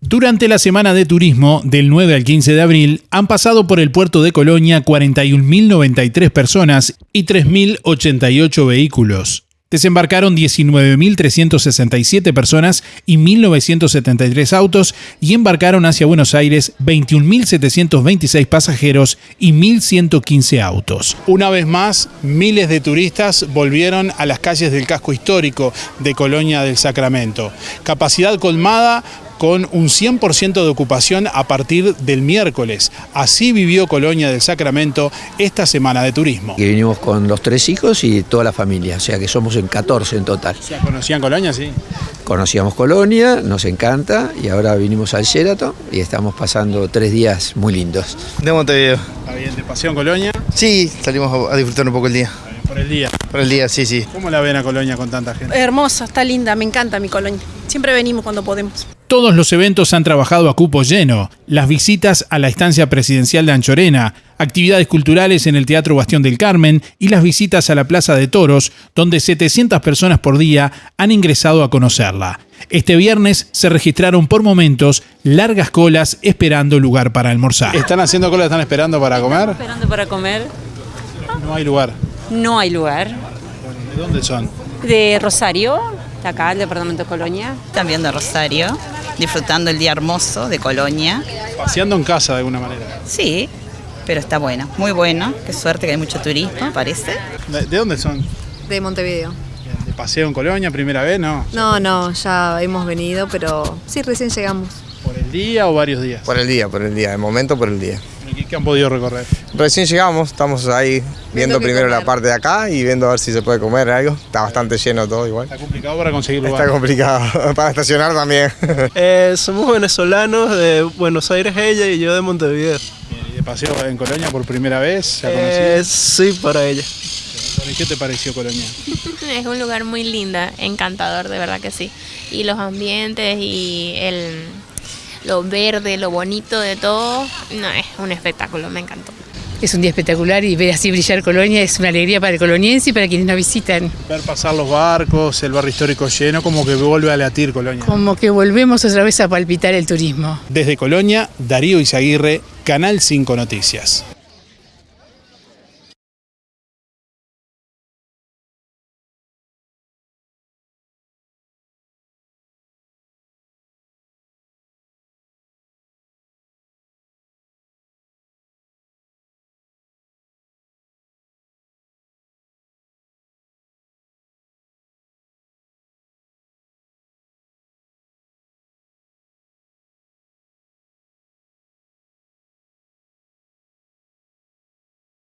Durante la semana de turismo del 9 al 15 de abril han pasado por el puerto de Colonia 41.093 personas y 3.088 vehículos. Desembarcaron 19.367 personas y 1.973 autos y embarcaron hacia Buenos Aires 21.726 pasajeros y 1.115 autos. Una vez más, miles de turistas volvieron a las calles del casco histórico de Colonia del Sacramento. Capacidad colmada con un 100% de ocupación a partir del miércoles. Así vivió Colonia del Sacramento esta semana de turismo. Y vinimos con los tres hijos y toda la familia, o sea que somos en 14 en total. ¿Conocían Colonia, sí? Conocíamos Colonia, nos encanta y ahora vinimos al Sheraton y estamos pasando tres días muy lindos. De Montevideo. ¿Está bien de pasión Colonia? Sí, salimos a disfrutar un poco el día. Por el día. Por el día, sí, sí. ¿Cómo la ven a Colonia con tanta gente? Hermosa, está linda, me encanta mi Colonia. Siempre venimos cuando podemos. Todos los eventos han trabajado a cupo lleno. Las visitas a la estancia presidencial de Anchorena, actividades culturales en el Teatro Bastión del Carmen y las visitas a la Plaza de Toros, donde 700 personas por día han ingresado a conocerla. Este viernes se registraron por momentos largas colas esperando lugar para almorzar. ¿Están haciendo cola, están esperando para comer? Esperando para comer. No hay lugar. No hay lugar. ¿De dónde son? De Rosario, de acá, el departamento de Colonia. También de Rosario, disfrutando el día hermoso de Colonia. Paseando en casa de alguna manera. Sí, pero está bueno, muy bueno. Qué suerte que hay mucho turismo, parece. ¿De, de dónde son? De Montevideo. ¿De paseo en Colonia, primera vez? No. No, no, ya hemos venido, pero sí, recién llegamos. ¿Por el día o varios días? Por el día, por el día, de momento por el día. ¿Y qué han podido recorrer? Recién llegamos, estamos ahí viendo primero la parte de acá y viendo a ver si se puede comer algo. Está bastante lleno todo igual. ¿Está complicado para conseguir lugar? Está complicado para estacionar también. Eh, somos venezolanos de Buenos Aires ella y yo de Montevideo. ¿Y de paseo en Colonia por primera vez? ¿Ya Eh, sí, para ella. Bueno, ¿y ¿Qué te pareció Colonia? Es un lugar muy linda, encantador, de verdad que sí. Y los ambientes y el, lo verde, lo bonito de todo, no, es un espectáculo, me encantó. Es un día espectacular y ver así brillar Colonia es una alegría para el coloniense y para quienes nos visitan. Ver pasar los barcos, el barrio histórico lleno, como que vuelve a latir Colonia. Como que volvemos otra vez a palpitar el turismo. Desde Colonia, Darío Izaguirre, Canal 5 Noticias.